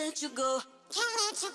let you go. Can't let you